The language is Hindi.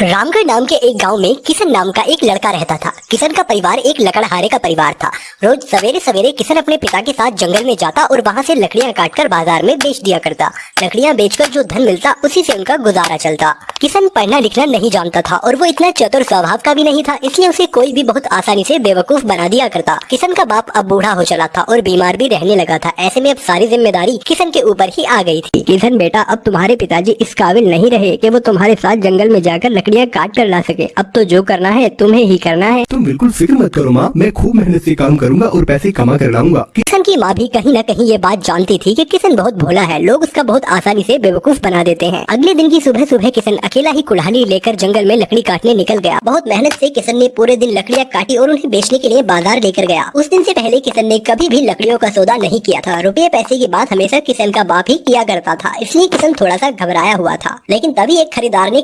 रामगढ़ नाम के एक गाँव में किशन नाम का एक लड़का रहता था। किशन का परिवार एक लकड़हारे का परिवार था। रोज सवेरे सवेरे किशन अपने पिता के साथ जंगल में जाता और वहाँ से लकड़ियाँ काटकर बाज़ार में बेच दिया करता। लकड़ियाँ बेचकर जो धन मिलता, उसी से उनका गुजारा चलता। किशन पढ़ना लिखना नहीं जानता था और वो इतना चतुर स्वभाव का भी नहीं था, इसलिए उसे कोई भी बहुत आसानी से बेवकूफ़ बना दिया करता। किशन का बाप अब बूढ़ा हो चला था और बीमार भी रहने लगा था। ऐसे में अब सारी ज़िम्मेदारी किशन के ऊपर ही आ गई थी। किशन, बेटा, अब तुम्हारे पिताजी इस काबिल नहीं रहे कि वो तुम्हारे साथ जंगल में जाकर लकड़ियाँ काट कर ला सके। अब तो जो करना है तुम्हें ही करना है। तुम बिल्कुल फ़िक्र मत करो माँ। मैं खूब मेहनत से काम करूँगा और पैसे कमा कर लाऊँगा। किशन की माँ भी कहीं न कहीं ये बात जानती थी कि किशन बहुत भोला है। लोग उसका बहुत आसानी से बेवकूफ़ बना देते हैं। अगले दिन की सुबह सुबह किशन अकेला ही कुल्हाड़ी लेकर जंगल में लकड़ी काटने निकल गया। बहुत मेहनत से किशन ने पूरे दिन लकड़ियाँ काटी और उन्हें बेचने के लिए बाज़ार लेकर गया। उस दिन से पहले किशन ने कभी भी लकड़ियों का सौदा नहीं किया था। रुपये पैसे की बात हमेशा किशन का बाप ही किया करता था। इसलिए किशन थोड़ा सा घबराया हुआ था। लेकिन तभी एक खरीदार ने